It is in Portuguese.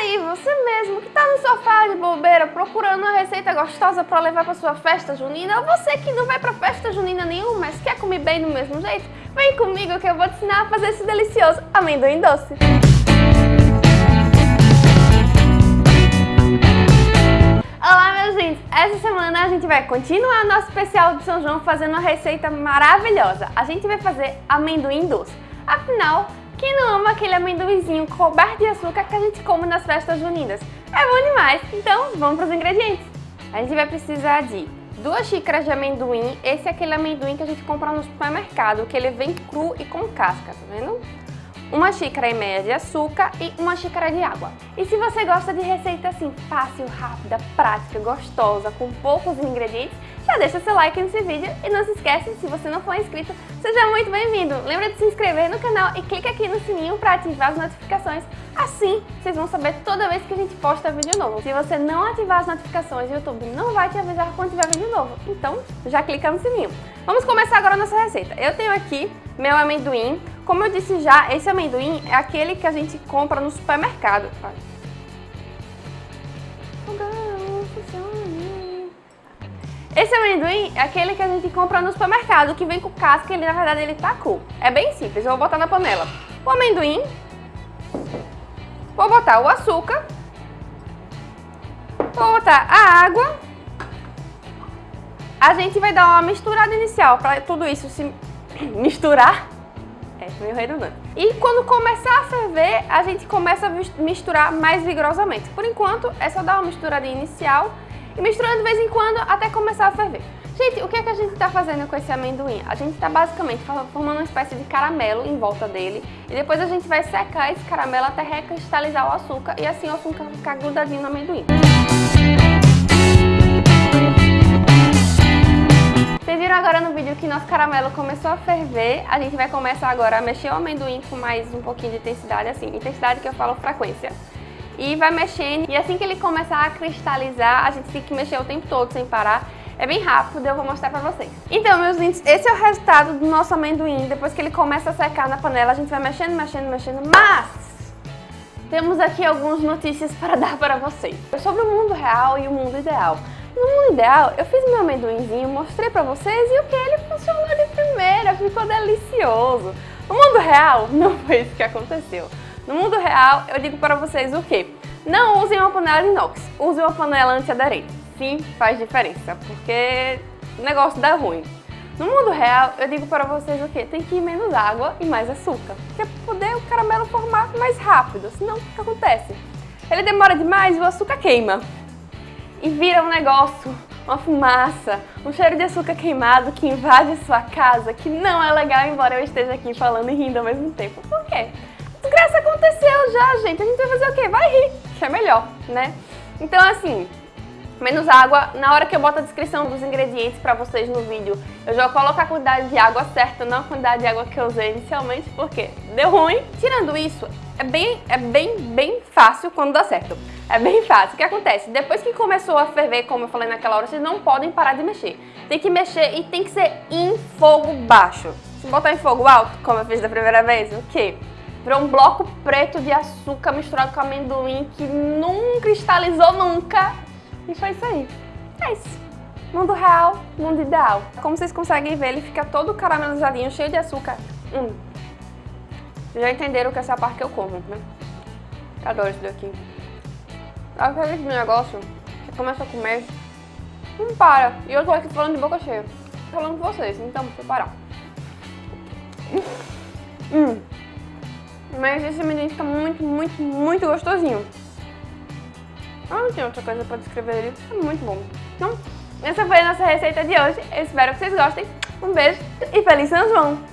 aí, você mesmo que tá no sofá de bobeira procurando uma receita gostosa para levar para sua festa junina, ou você que não vai para festa junina nenhuma, mas quer comer bem do mesmo jeito, vem comigo que eu vou te ensinar a fazer esse delicioso amendoim doce. Olá meus gente, essa semana a gente vai continuar nosso especial de São João fazendo uma receita maravilhosa. A gente vai fazer amendoim doce. Afinal, quem não ama aquele amendoizinho coberto de açúcar que a gente come nas festas juninas? É bom demais! Então, vamos para os ingredientes. A gente vai precisar de duas xícaras de amendoim. Esse é aquele amendoim que a gente compra no supermercado, que ele vem cru e com casca, tá vendo? Uma xícara e meia de açúcar e uma xícara de água. E se você gosta de receita assim fácil, rápida, prática, gostosa, com poucos ingredientes, já deixa seu like nesse vídeo e não se esquece, se você não for inscrito, seja muito bem-vindo! Lembra de se inscrever no canal e clica aqui no sininho para ativar as notificações, assim vocês vão saber toda vez que a gente posta vídeo novo. Se você não ativar as notificações, o YouTube não vai te avisar quando tiver vídeo novo, então já clica no sininho. Vamos começar agora a nossa receita. Eu tenho aqui meu amendoim, como eu disse já, esse amendoim é aquele que a gente compra no supermercado. Esse amendoim é aquele que a gente compra no supermercado, que vem com casca, ele na verdade ele tá cru. É bem simples, eu vou botar na panela o amendoim, vou botar o açúcar, vou botar a água, a gente vai dar uma misturada inicial para tudo isso se misturar é, meio redundante. E quando começar a ferver, a gente começa a misturar mais vigorosamente. Por enquanto, é só dar uma misturadinha inicial e misturando de vez em quando até começar a ferver. Gente, o que, é que a gente está fazendo com esse amendoim? A gente está basicamente formando uma espécie de caramelo em volta dele e depois a gente vai secar esse caramelo até recristalizar o açúcar e assim o açúcar ficar grudadinho no amendoim. Vocês viram agora no vídeo que nosso caramelo começou a ferver. A gente vai começar agora a mexer o amendoim com mais um pouquinho de intensidade, assim, intensidade que eu falo frequência. E vai mexendo, e assim que ele começar a cristalizar, a gente tem que mexer o tempo todo sem parar. É bem rápido, eu vou mostrar pra vocês. Então, meus lindos, esse é o resultado do nosso amendoim. Depois que ele começa a secar na panela, a gente vai mexendo, mexendo, mexendo, mas... Temos aqui algumas notícias para dar para vocês. Sobre o mundo real e o mundo ideal. No mundo ideal, eu fiz meu amendoinzinho, mostrei pra vocês e o que? Ele funcionou de primeira, ficou delicioso. No mundo real, não foi isso que aconteceu. No mundo real, eu digo para vocês o quê? Não usem uma panela de inox, usem uma panela antiaderente. Sim, faz diferença, porque o negócio dá ruim. No mundo real, eu digo para vocês o quê? Tem que ir menos água e mais açúcar, para poder o caramelo formar mais rápido, senão o que acontece? Ele demora demais e o açúcar queima e vira um negócio, uma fumaça, um cheiro de açúcar queimado que invade sua casa, que não é legal, embora eu esteja aqui falando e rindo ao mesmo tempo. Por quê? Desgraça aconteceu já, gente. A gente vai fazer o quê? Vai rir, que é melhor, né? Então, assim, menos água. Na hora que eu boto a descrição dos ingredientes pra vocês no vídeo, eu já vou colocar a quantidade de água certa, não a quantidade de água que eu usei inicialmente, porque deu ruim. Tirando isso, é bem, é bem, bem fácil quando dá certo. É bem fácil. O que acontece? Depois que começou a ferver, como eu falei naquela hora, vocês não podem parar de mexer. Tem que mexer e tem que ser em fogo baixo. Se botar em fogo alto, como eu fiz da primeira vez, o quê? Virou um bloco preto de açúcar misturado com amendoim que não cristalizou nunca e foi isso aí. É isso. Mundo real, mundo ideal. Como vocês conseguem ver, ele fica todo caramelizadinho, cheio de açúcar. Hum. Já entenderam que essa é parte que eu como, né? Adoro isso daqui. Aquele negócio que começa a comer, não para. E eu tô aqui falando de boca cheia. Falando com vocês, então vou parar. Hum. Mas esse amendoim fica muito, muito, muito gostosinho. Ah, não tem outra coisa pra descrever ele. É muito bom. Então, essa foi a nossa receita de hoje. Eu espero que vocês gostem. Um beijo e feliz São João!